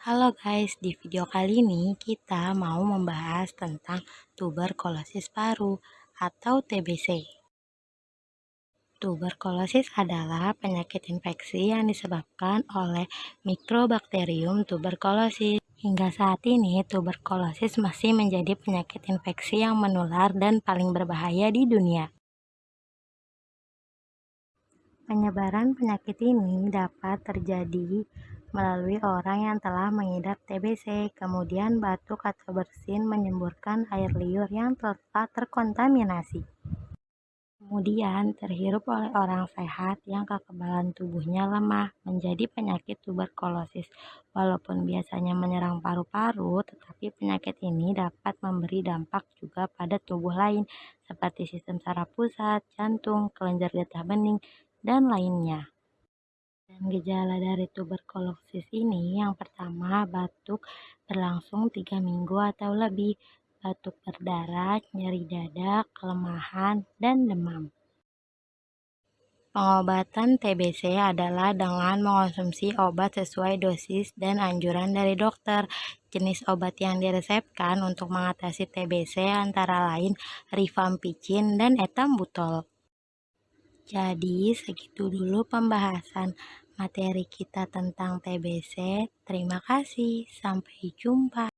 Halo guys, di video kali ini kita mau membahas tentang tuberkulosis paru atau TBC. Tuberkulosis adalah penyakit infeksi yang disebabkan oleh Microbacterium tuberculosis. Hingga saat ini, tuberkulosis masih menjadi penyakit infeksi yang menular dan paling berbahaya di dunia. Penyebaran penyakit ini dapat terjadi melalui orang yang telah mengidap TBC, kemudian batuk atau bersin menyemburkan air liur yang telah terkontaminasi. Kemudian terhirup oleh orang sehat yang kekebalan tubuhnya lemah menjadi penyakit tuberkulosis. Walaupun biasanya menyerang paru-paru, tetapi penyakit ini dapat memberi dampak juga pada tubuh lain seperti sistem saraf pusat, jantung, kelenjar getah bening, dan lainnya. Dan gejala dari tuberkulosis ini yang pertama batuk berlangsung tiga minggu atau lebih, batuk berdarah, nyeri dada, kelemahan, dan demam. Pengobatan TBC adalah dengan mengonsumsi obat sesuai dosis dan anjuran dari dokter. Jenis obat yang diresepkan untuk mengatasi TBC antara lain rifampicin dan etambutol. Jadi, segitu dulu pembahasan materi kita tentang TBC. Terima kasih, sampai jumpa.